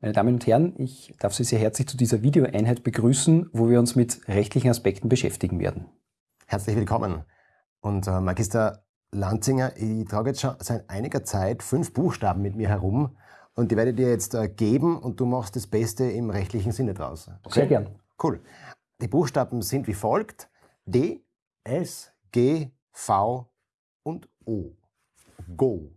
Meine Damen und Herren, ich darf Sie sehr herzlich zu dieser Videoeinheit begrüßen, wo wir uns mit rechtlichen Aspekten beschäftigen werden. Herzlich willkommen. Und äh, Magister Lanzinger, ich trage jetzt schon seit einiger Zeit fünf Buchstaben mit mir herum und die werde ich dir jetzt äh, geben und du machst das Beste im rechtlichen Sinne draus. Okay? Sehr gern. Cool. Die Buchstaben sind wie folgt. D, S, G, V und O. Go.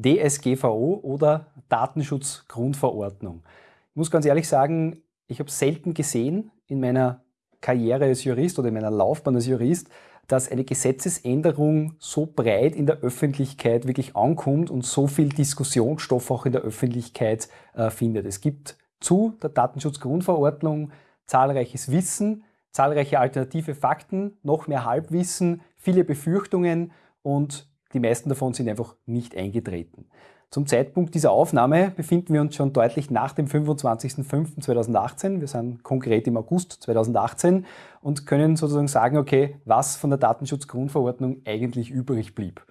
DSGVO oder Datenschutzgrundverordnung. Ich muss ganz ehrlich sagen, ich habe selten gesehen in meiner Karriere als Jurist oder in meiner Laufbahn als Jurist, dass eine Gesetzesänderung so breit in der Öffentlichkeit wirklich ankommt und so viel Diskussionsstoff auch in der Öffentlichkeit äh, findet. Es gibt zu der Datenschutzgrundverordnung zahlreiches Wissen, zahlreiche alternative Fakten, noch mehr Halbwissen, viele Befürchtungen und die meisten davon sind einfach nicht eingetreten. Zum Zeitpunkt dieser Aufnahme befinden wir uns schon deutlich nach dem 25.05.2018. Wir sind konkret im August 2018 und können sozusagen sagen, okay, was von der Datenschutzgrundverordnung eigentlich übrig blieb.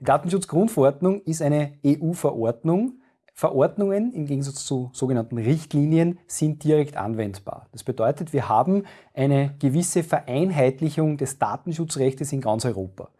Die Datenschutzgrundverordnung ist eine EU-Verordnung. Verordnungen im Gegensatz zu sogenannten Richtlinien sind direkt anwendbar. Das bedeutet, wir haben eine gewisse Vereinheitlichung des Datenschutzrechts in ganz Europa.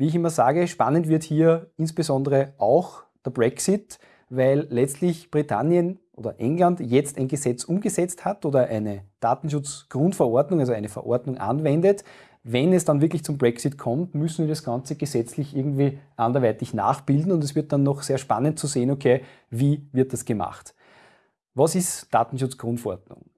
Wie ich immer sage, spannend wird hier insbesondere auch der Brexit, weil letztlich Britannien oder England jetzt ein Gesetz umgesetzt hat oder eine Datenschutzgrundverordnung, also eine Verordnung anwendet. Wenn es dann wirklich zum Brexit kommt, müssen wir das Ganze gesetzlich irgendwie anderweitig nachbilden und es wird dann noch sehr spannend zu sehen, okay, wie wird das gemacht. Was ist Datenschutzgrundverordnung?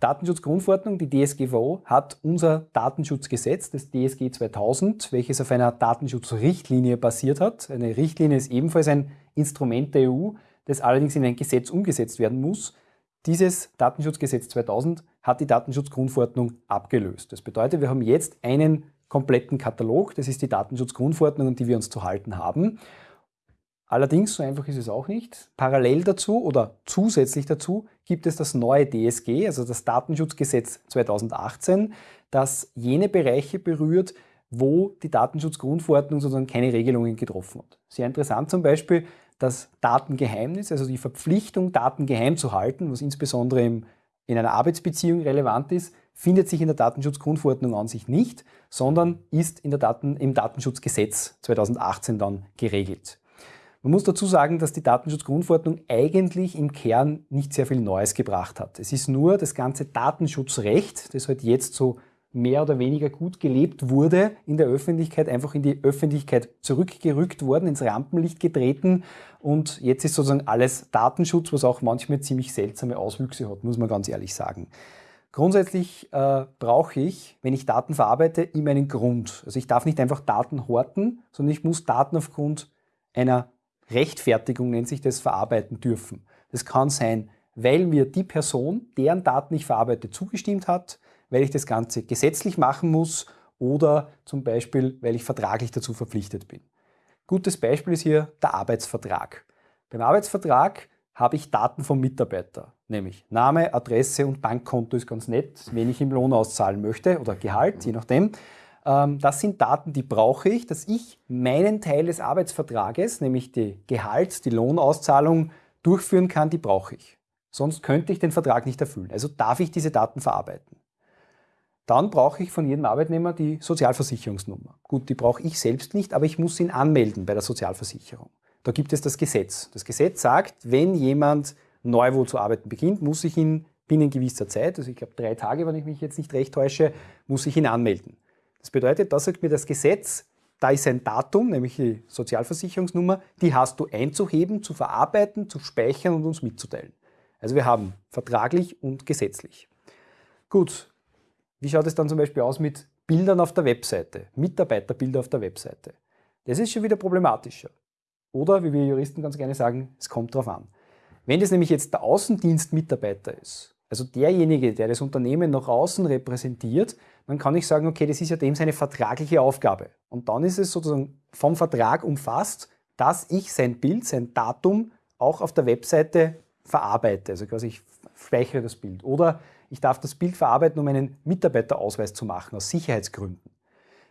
Datenschutzgrundverordnung, die DSGVO, hat unser Datenschutzgesetz, das DSG 2000, welches auf einer Datenschutzrichtlinie basiert hat. Eine Richtlinie ist ebenfalls ein Instrument der EU, das allerdings in ein Gesetz umgesetzt werden muss. Dieses Datenschutzgesetz 2000 hat die Datenschutzgrundverordnung abgelöst. Das bedeutet, wir haben jetzt einen kompletten Katalog, das ist die Datenschutzgrundverordnung, an die wir uns zu halten haben. Allerdings, so einfach ist es auch nicht. Parallel dazu oder zusätzlich dazu gibt es das neue DSG, also das Datenschutzgesetz 2018, das jene Bereiche berührt, wo die Datenschutzgrundverordnung sozusagen keine Regelungen getroffen hat. Sehr interessant zum Beispiel das Datengeheimnis, also die Verpflichtung, Daten geheim zu halten, was insbesondere in einer Arbeitsbeziehung relevant ist, findet sich in der Datenschutzgrundverordnung an sich nicht, sondern ist in der Daten, im Datenschutzgesetz 2018 dann geregelt. Man muss dazu sagen, dass die Datenschutzgrundverordnung eigentlich im Kern nicht sehr viel Neues gebracht hat. Es ist nur das ganze Datenschutzrecht, das halt jetzt so mehr oder weniger gut gelebt wurde in der Öffentlichkeit, einfach in die Öffentlichkeit zurückgerückt worden, ins Rampenlicht getreten und jetzt ist sozusagen alles Datenschutz, was auch manchmal ziemlich seltsame Auswüchse hat, muss man ganz ehrlich sagen. Grundsätzlich äh, brauche ich, wenn ich Daten verarbeite, immer einen Grund. Also ich darf nicht einfach Daten horten, sondern ich muss Daten aufgrund einer Rechtfertigung nennt sich das, verarbeiten dürfen. Das kann sein, weil mir die Person, deren Daten ich verarbeite, zugestimmt hat, weil ich das Ganze gesetzlich machen muss oder zum Beispiel, weil ich vertraglich dazu verpflichtet bin. Gutes Beispiel ist hier der Arbeitsvertrag. Beim Arbeitsvertrag habe ich Daten vom Mitarbeiter, nämlich Name, Adresse und Bankkonto ist ganz nett, wenn ich ihm Lohn auszahlen möchte oder Gehalt, je nachdem. Ähm, das sind Daten, die brauche ich, dass ich meinen Teil des Arbeitsvertrages, nämlich die Gehalts-, die Lohnauszahlung durchführen kann, die brauche ich. Sonst könnte ich den Vertrag nicht erfüllen. Also darf ich diese Daten verarbeiten. Dann brauche ich von jedem Arbeitnehmer die Sozialversicherungsnummer. Gut, die brauche ich selbst nicht, aber ich muss ihn anmelden bei der Sozialversicherung. Da gibt es das Gesetz. Das Gesetz sagt, wenn jemand neu wo zu arbeiten beginnt, muss ich ihn binnen gewisser Zeit, also ich glaube drei Tage, wenn ich mich jetzt nicht recht täusche, muss ich ihn anmelden. Das bedeutet, da sagt mir das Gesetz, da ist ein Datum, nämlich die Sozialversicherungsnummer, die hast du einzuheben, zu verarbeiten, zu speichern und uns mitzuteilen. Also wir haben vertraglich und gesetzlich. Gut, wie schaut es dann zum Beispiel aus mit Bildern auf der Webseite, Mitarbeiterbilder auf der Webseite? Das ist schon wieder problematischer. Oder, wie wir Juristen ganz gerne sagen, es kommt darauf an. Wenn das nämlich jetzt der Außendienstmitarbeiter ist, also derjenige, der das Unternehmen nach außen repräsentiert, dann kann ich sagen, okay, das ist ja dem seine vertragliche Aufgabe. Und dann ist es sozusagen vom Vertrag umfasst, dass ich sein Bild, sein Datum auch auf der Webseite verarbeite. Also quasi ich speichere das Bild. Oder ich darf das Bild verarbeiten, um einen Mitarbeiterausweis zu machen, aus Sicherheitsgründen.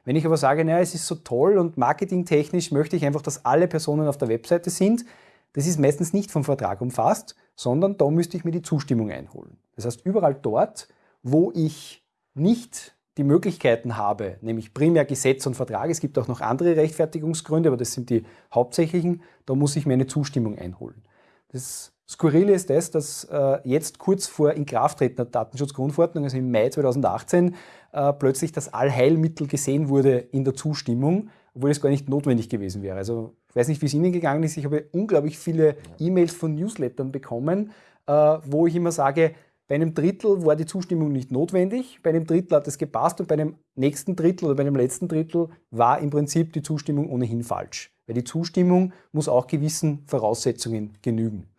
Wenn ich aber sage, naja, es ist so toll und marketingtechnisch möchte ich einfach, dass alle Personen auf der Webseite sind, das ist meistens nicht vom Vertrag umfasst, sondern da müsste ich mir die Zustimmung einholen. Das heißt, überall dort, wo ich nicht die Möglichkeiten habe, nämlich primär Gesetz und Vertrag, es gibt auch noch andere Rechtfertigungsgründe, aber das sind die hauptsächlichen, da muss ich mir eine Zustimmung einholen. Das Skurrile ist das, dass äh, jetzt kurz vor Inkrafttreten der Datenschutzgrundverordnung, also im Mai 2018, äh, plötzlich das Allheilmittel gesehen wurde in der Zustimmung, obwohl es gar nicht notwendig gewesen wäre. Also ich weiß nicht, wie es Ihnen gegangen ist, ich habe unglaublich viele E-Mails von Newslettern bekommen, äh, wo ich immer sage, bei einem Drittel war die Zustimmung nicht notwendig, bei einem Drittel hat es gepasst und bei einem nächsten Drittel oder bei einem letzten Drittel war im Prinzip die Zustimmung ohnehin falsch. Weil die Zustimmung muss auch gewissen Voraussetzungen genügen.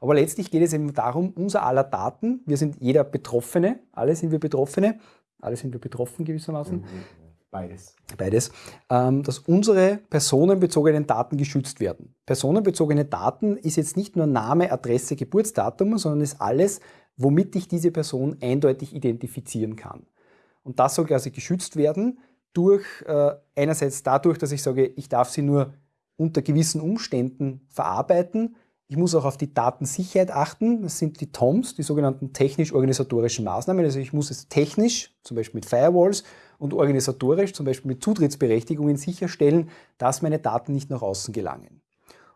Aber letztlich geht es eben darum, unser aller Daten, wir sind jeder Betroffene, alle sind wir Betroffene, alle sind wir betroffen gewissermaßen. Mhm. Beides. Beides, ähm, dass unsere personenbezogenen Daten geschützt werden. Personenbezogene Daten ist jetzt nicht nur Name, Adresse, Geburtsdatum, sondern ist alles, womit ich diese Person eindeutig identifizieren kann. Und das soll quasi geschützt werden durch äh, einerseits dadurch, dass ich sage, ich darf sie nur unter gewissen Umständen verarbeiten. Ich muss auch auf die Datensicherheit achten. Das sind die TOMs, die sogenannten technisch-organisatorischen Maßnahmen. Also ich muss es technisch, zum Beispiel mit Firewalls, und organisatorisch, zum Beispiel mit Zutrittsberechtigungen, sicherstellen, dass meine Daten nicht nach außen gelangen.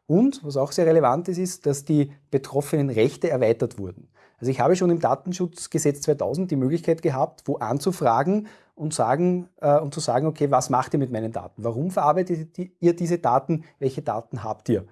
Und, was auch sehr relevant ist, ist, dass die betroffenen Rechte erweitert wurden. Also ich habe schon im Datenschutzgesetz 2000 die Möglichkeit gehabt, wo anzufragen und, sagen, äh, und zu sagen, okay, was macht ihr mit meinen Daten? Warum verarbeitet ihr diese Daten? Welche Daten habt ihr?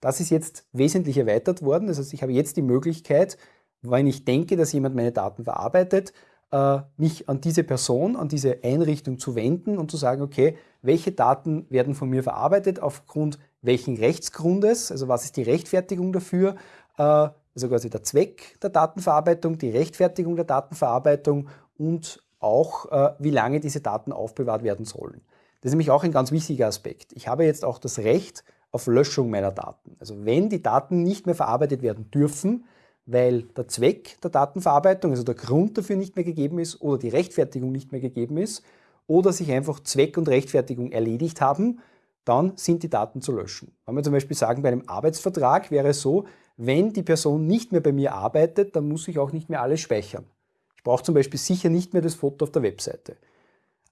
Das ist jetzt wesentlich erweitert worden. Das heißt, ich habe jetzt die Möglichkeit, wenn ich denke, dass jemand meine Daten verarbeitet, äh, mich an diese Person, an diese Einrichtung zu wenden und zu sagen, okay, welche Daten werden von mir verarbeitet, aufgrund welchen Rechtsgrundes, also was ist die Rechtfertigung dafür, äh, also quasi der Zweck der Datenverarbeitung, die Rechtfertigung der Datenverarbeitung und auch, äh, wie lange diese Daten aufbewahrt werden sollen. Das ist nämlich auch ein ganz wichtiger Aspekt. Ich habe jetzt auch das Recht auf Löschung meiner Daten. Also wenn die Daten nicht mehr verarbeitet werden dürfen, weil der Zweck der Datenverarbeitung, also der Grund dafür nicht mehr gegeben ist oder die Rechtfertigung nicht mehr gegeben ist oder sich einfach Zweck und Rechtfertigung erledigt haben, dann sind die Daten zu löschen. Wenn wir zum Beispiel sagen, bei einem Arbeitsvertrag wäre es so, wenn die Person nicht mehr bei mir arbeitet, dann muss ich auch nicht mehr alles speichern. Ich brauche zum Beispiel sicher nicht mehr das Foto auf der Webseite.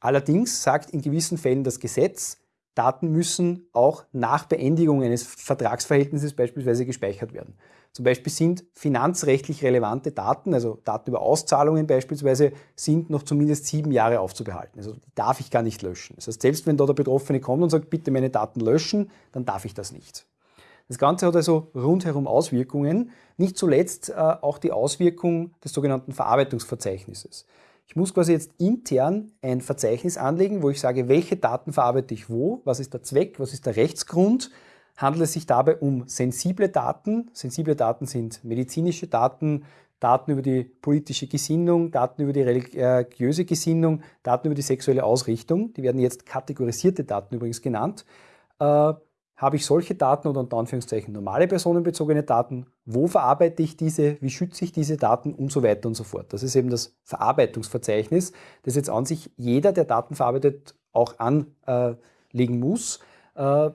Allerdings sagt in gewissen Fällen das Gesetz, Daten müssen auch nach Beendigung eines Vertragsverhältnisses beispielsweise gespeichert werden. Zum Beispiel sind finanzrechtlich relevante Daten, also Daten über Auszahlungen beispielsweise, sind noch zumindest sieben Jahre aufzubehalten. Also die darf ich gar nicht löschen. Das heißt, selbst wenn da der Betroffene kommt und sagt, bitte meine Daten löschen, dann darf ich das nicht. Das Ganze hat also rundherum Auswirkungen, nicht zuletzt äh, auch die Auswirkung des sogenannten Verarbeitungsverzeichnisses. Ich muss quasi jetzt intern ein Verzeichnis anlegen, wo ich sage, welche Daten verarbeite ich wo, was ist der Zweck, was ist der Rechtsgrund. Handelt es sich dabei um sensible Daten? Sensible Daten sind medizinische Daten, Daten über die politische Gesinnung, Daten über die religiöse Gesinnung, Daten über die sexuelle Ausrichtung. Die werden jetzt kategorisierte Daten übrigens genannt. Habe ich solche Daten oder unter Anführungszeichen normale personenbezogene Daten? Wo verarbeite ich diese? Wie schütze ich diese Daten? Und so weiter und so fort. Das ist eben das Verarbeitungsverzeichnis, das jetzt an sich jeder, der Daten verarbeitet, auch anlegen muss. Äh,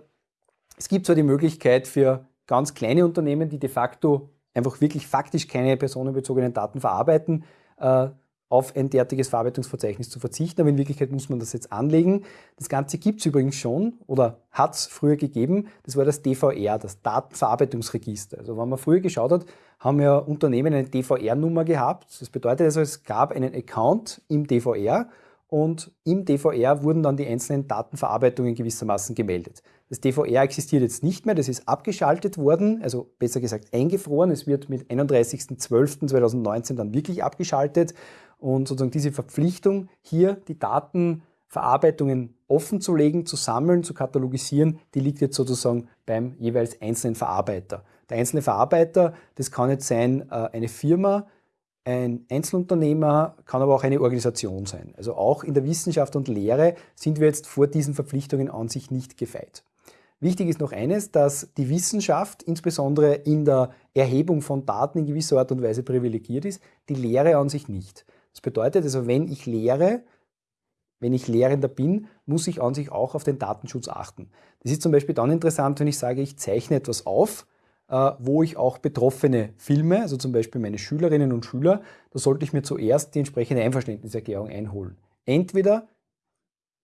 es gibt zwar die Möglichkeit für ganz kleine Unternehmen, die de facto einfach wirklich faktisch keine personenbezogenen Daten verarbeiten, äh, auf ein derartiges Verarbeitungsverzeichnis zu verzichten, aber in Wirklichkeit muss man das jetzt anlegen. Das Ganze gibt es übrigens schon oder hat es früher gegeben. Das war das DVR, das Datenverarbeitungsregister. Also wenn man früher geschaut hat, haben ja Unternehmen eine DVR-Nummer gehabt. Das bedeutet also, es gab einen Account im DVR und im DVR wurden dann die einzelnen Datenverarbeitungen gewissermaßen gemeldet. Das DVR existiert jetzt nicht mehr, das ist abgeschaltet worden, also besser gesagt eingefroren. Es wird mit 31.12.2019 dann wirklich abgeschaltet und sozusagen diese Verpflichtung, hier die Datenverarbeitungen offen zu legen, zu sammeln, zu katalogisieren, die liegt jetzt sozusagen beim jeweils einzelnen Verarbeiter. Der einzelne Verarbeiter, das kann jetzt sein äh, eine Firma, ein Einzelunternehmer, kann aber auch eine Organisation sein. Also auch in der Wissenschaft und Lehre sind wir jetzt vor diesen Verpflichtungen an sich nicht gefeit. Wichtig ist noch eines, dass die Wissenschaft insbesondere in der Erhebung von Daten in gewisser Art und Weise privilegiert ist, die Lehre an sich nicht. Das bedeutet also, wenn ich lehre, wenn ich Lehrender bin, muss ich an sich auch auf den Datenschutz achten. Das ist zum Beispiel dann interessant, wenn ich sage, ich zeichne etwas auf, äh, wo ich auch Betroffene filme, also zum Beispiel meine Schülerinnen und Schüler, da sollte ich mir zuerst die entsprechende Einverständniserklärung einholen. Entweder,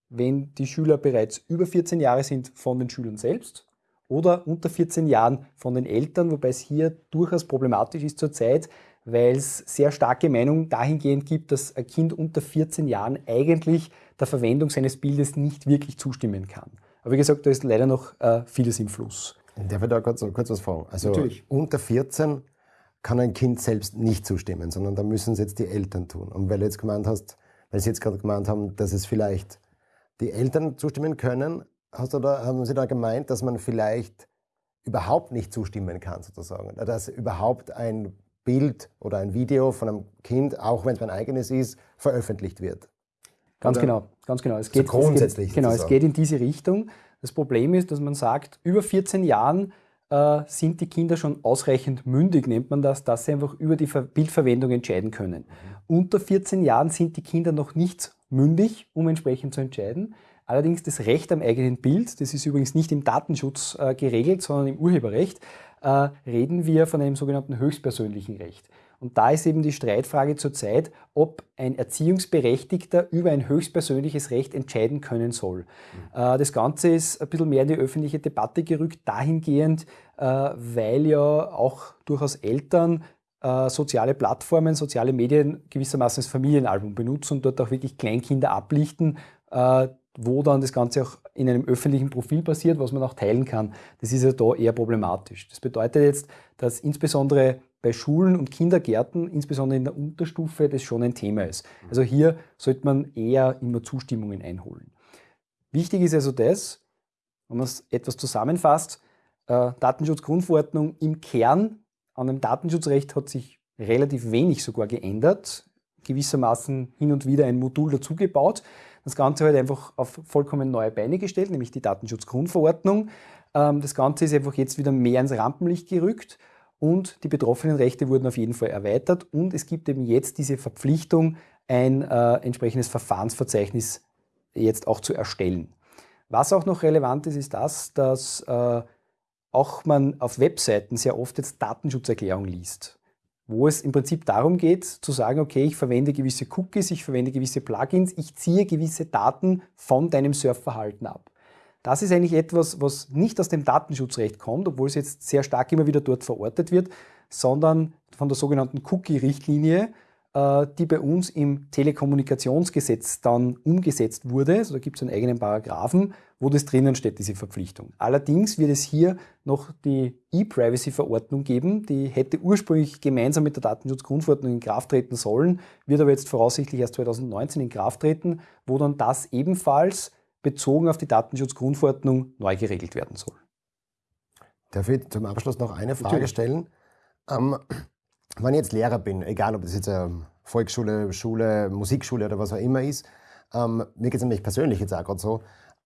wenn die Schüler bereits über 14 Jahre sind, von den Schülern selbst oder unter 14 Jahren von den Eltern, wobei es hier durchaus problematisch ist zurzeit, weil es sehr starke Meinungen dahingehend gibt, dass ein Kind unter 14 Jahren eigentlich der Verwendung seines Bildes nicht wirklich zustimmen kann. Aber wie gesagt, da ist leider noch äh, vieles im Fluss. Darf ich da kurz, kurz was fragen? Also Natürlich. unter 14 kann ein Kind selbst nicht zustimmen, sondern da müssen es jetzt die Eltern tun. Und weil du jetzt gemeint hast, weil Sie jetzt gerade gemeint haben, dass es vielleicht die Eltern zustimmen können, hast du da, haben Sie da gemeint, dass man vielleicht überhaupt nicht zustimmen kann, sozusagen? Dass überhaupt ein Bild oder ein Video von einem Kind, auch wenn es mein eigenes ist, veröffentlicht wird? Ganz oder? genau, ganz genau. Es geht, so grundsätzlich. Es geht, genau, es geht in diese Richtung. Das Problem ist, dass man sagt, über 14 Jahren äh, sind die Kinder schon ausreichend mündig, nennt man das, dass sie einfach über die Ver Bildverwendung entscheiden können. Mhm. Unter 14 Jahren sind die Kinder noch nicht mündig, um entsprechend zu entscheiden. Allerdings das Recht am eigenen Bild, das ist übrigens nicht im Datenschutz äh, geregelt, sondern im Urheberrecht, reden wir von einem sogenannten höchstpersönlichen Recht. Und da ist eben die Streitfrage zurzeit, ob ein Erziehungsberechtigter über ein höchstpersönliches Recht entscheiden können soll. Mhm. Äh, das Ganze ist ein bisschen mehr in die öffentliche Debatte gerückt, dahingehend, äh, weil ja auch durchaus Eltern äh, soziale Plattformen, soziale Medien gewissermaßen als Familienalbum benutzen und dort auch wirklich Kleinkinder ablichten, wo dann das Ganze auch in einem öffentlichen Profil passiert, was man auch teilen kann. Das ist ja da eher problematisch. Das bedeutet jetzt, dass insbesondere bei Schulen und Kindergärten, insbesondere in der Unterstufe, das schon ein Thema ist. Also hier sollte man eher immer Zustimmungen einholen. Wichtig ist also das, wenn man es etwas zusammenfasst, äh, Datenschutzgrundverordnung im Kern an dem Datenschutzrecht hat sich relativ wenig sogar geändert, gewissermaßen hin und wieder ein Modul dazugebaut. Das Ganze halt einfach auf vollkommen neue Beine gestellt, nämlich die Datenschutzgrundverordnung. Ähm, das Ganze ist einfach jetzt wieder mehr ins Rampenlicht gerückt und die betroffenen Rechte wurden auf jeden Fall erweitert und es gibt eben jetzt diese Verpflichtung, ein äh, entsprechendes Verfahrensverzeichnis jetzt auch zu erstellen. Was auch noch relevant ist, ist das, dass äh, auch man auf Webseiten sehr oft jetzt Datenschutzerklärung liest, wo es im Prinzip darum geht, zu sagen, okay, ich verwende gewisse Cookies, ich verwende gewisse Plugins, ich ziehe gewisse Daten von deinem Surfverhalten ab. Das ist eigentlich etwas, was nicht aus dem Datenschutzrecht kommt, obwohl es jetzt sehr stark immer wieder dort verortet wird, sondern von der sogenannten Cookie-Richtlinie, die bei uns im Telekommunikationsgesetz dann umgesetzt wurde. Also da gibt es einen eigenen Paragraphen, wo das drinnen steht, diese Verpflichtung. Allerdings wird es hier noch die E-Privacy-Verordnung geben, die hätte ursprünglich gemeinsam mit der Datenschutzgrundverordnung in Kraft treten sollen, wird aber jetzt voraussichtlich erst 2019 in Kraft treten, wo dann das ebenfalls bezogen auf die Datenschutzgrundverordnung neu geregelt werden soll. Darf ich zum Abschluss noch eine Frage Natürlich. stellen? Ähm, wenn ich jetzt Lehrer bin, egal ob das jetzt eine Volksschule, Schule, Musikschule oder was auch immer ist, ähm, mir geht es nämlich persönlich jetzt auch gerade so,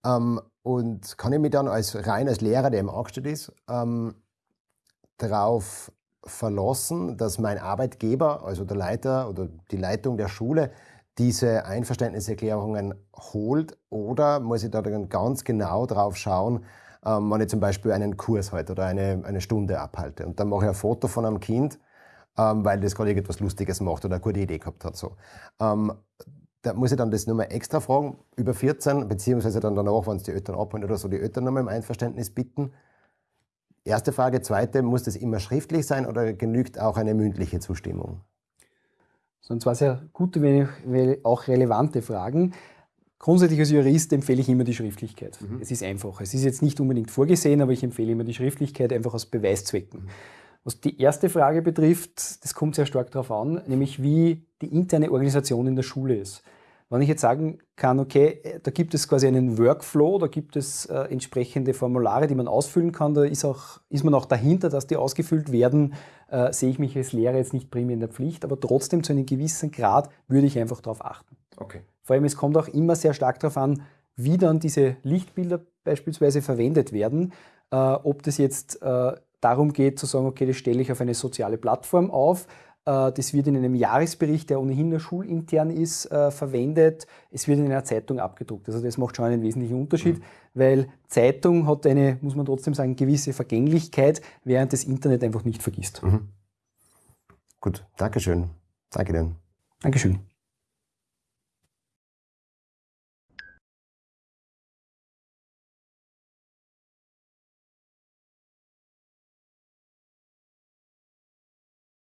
ähm, und kann ich mich dann als rein als Lehrer, der im angestellt ist, ähm, darauf verlassen, dass mein Arbeitgeber, also der Leiter oder die Leitung der Schule, diese Einverständniserklärungen holt oder muss ich da dann ganz genau drauf schauen, ähm, wenn ich zum Beispiel einen Kurs halte oder eine, eine Stunde abhalte. Und dann mache ich ein Foto von einem Kind, ähm, weil das gerade irgendetwas Lustiges macht oder eine gute Idee gehabt hat. So. Ähm, da muss ich dann das nochmal extra fragen, über 14, beziehungsweise dann danach, wenn es die Eltern abholen oder so, die Eltern nochmal im Einverständnis bitten. Erste Frage. Zweite, muss das immer schriftlich sein oder genügt auch eine mündliche Zustimmung? Das sind zwar sehr gute, wenn auch relevante Fragen. Grundsätzlich als Jurist empfehle ich immer die Schriftlichkeit. Mhm. Es ist einfach. Es ist jetzt nicht unbedingt vorgesehen, aber ich empfehle immer die Schriftlichkeit einfach aus Beweiszwecken. Mhm. Was die erste Frage betrifft, das kommt sehr stark darauf an, nämlich wie die interne Organisation in der Schule ist. Wenn ich jetzt sagen kann, okay, da gibt es quasi einen Workflow, da gibt es äh, entsprechende Formulare, die man ausfüllen kann, da ist, auch, ist man auch dahinter, dass die ausgefüllt werden, äh, sehe ich mich als Lehrer jetzt nicht primär in der Pflicht, aber trotzdem zu einem gewissen Grad würde ich einfach darauf achten. Okay. Vor allem, es kommt auch immer sehr stark darauf an, wie dann diese Lichtbilder beispielsweise verwendet werden, äh, ob das jetzt äh, darum geht zu sagen, okay, das stelle ich auf eine soziale Plattform auf, Äh, das wird in einem Jahresbericht, der ohnehin nur schulintern ist, äh, verwendet. Es wird in einer Zeitung abgedruckt. Also das macht schon einen wesentlichen Unterschied, mhm. weil Zeitung hat eine, muss man trotzdem sagen, gewisse Vergänglichkeit, während das Internet einfach nicht vergisst. Mhm. Gut, Dankeschön. Danke dir. Dankeschön.